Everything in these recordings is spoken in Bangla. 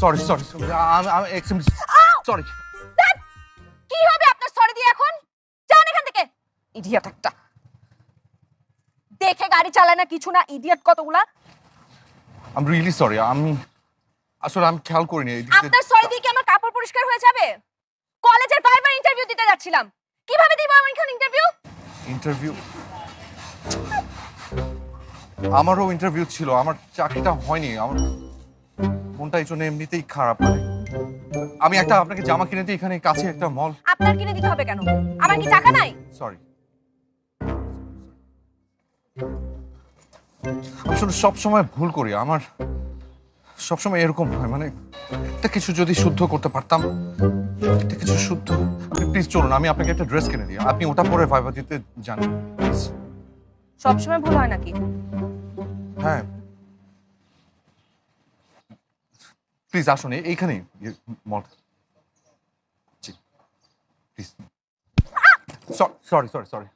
সরি সরি আমি আমি এক্সট্রিমলি সরি কি হবে আপনার সরি দিয়ে এখন? যান এখান থেকে। ইডিয়ট একটা। দেখে গাড়ি চালায় না কিছু না ইডিয়ট কতগুলা? আই এম রিয়েলি সরি আমি আসলে আমি খেয়াল করিনি। আপনার সরি দিয়ে কি আমার কাপড় পরিষ্কার হয়ে যাবে? কলেজের ভাইবার ইন্টারভিউ দিতে যাচ্ছিলাম। কীভাবে দিব আমি এখন ইন্টারভিউ ইন্টারভিউ আমারও ইন্টারভিউ ছিল আমার চাকরিটা হয়নি আমার মনটা এই জন্য এমনিতেই খারাপ মানে আমি একটা আপনাকে জামা কিনে দিই এখানে কাছে একটা মল আপনার কিনে দিতে হবে কেন? আমার কি টাকা নাই? সরি আসলে সব সময় ভুল করি আমার সব সময় এরকম হয় মানে একটা কিছু যদি শুদ্ধ করতে পারতাম একটা কিছু শুদ্ধ। আপনি প্লিজ চলুন আমি আপনাকে একটা ড্রেস কিনে দিই আপনি ওটা পরে ভাইবা দিতে যান প্লিজ সবসময় ভুল হয় নাকি? হ্যাঁ। প্লিজ আসুন, এই- এইখানেই মল জি। Please sorry sorry sorry sorry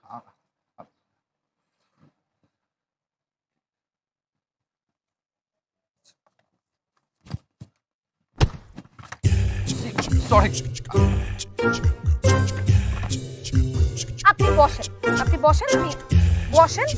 আপনি বসেন। আপনি বসেন, আমি বসেন।